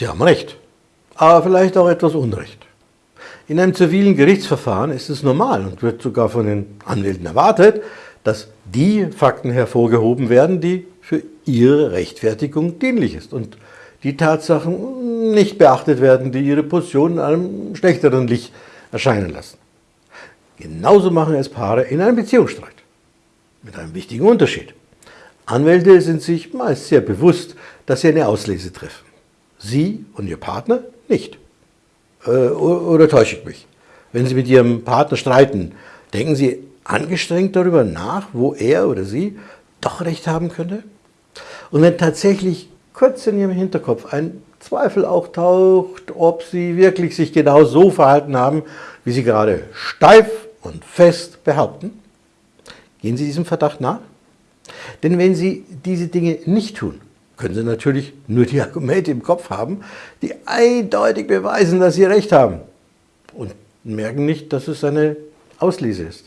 Sie haben Recht, aber vielleicht auch etwas Unrecht. In einem zivilen Gerichtsverfahren ist es normal und wird sogar von den Anwälten erwartet, dass die Fakten hervorgehoben werden, die für ihre Rechtfertigung dienlich ist und die Tatsachen nicht beachtet werden, die ihre Position in einem schlechteren Licht erscheinen lassen. Genauso machen es Paare in einem Beziehungsstreit. Mit einem wichtigen Unterschied. Anwälte sind sich meist sehr bewusst, dass sie eine Auslese treffen. Sie und Ihr Partner nicht. Äh, oder täusche ich mich? Wenn Sie mit Ihrem Partner streiten, denken Sie angestrengt darüber nach, wo er oder sie doch recht haben könnte? Und wenn tatsächlich kurz in Ihrem Hinterkopf ein Zweifel auch taucht, ob Sie wirklich sich genau so verhalten haben, wie Sie gerade steif und fest behaupten, gehen Sie diesem Verdacht nach? Denn wenn Sie diese Dinge nicht tun, können Sie natürlich nur die Argumente im Kopf haben, die eindeutig beweisen, dass Sie recht haben und merken nicht, dass es eine Auslese ist.